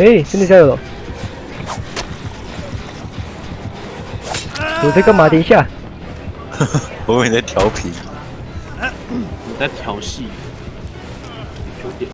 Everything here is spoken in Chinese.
哎，真的加油了！我在干嘛？等一下，我以为你在调皮。你在调戏。有点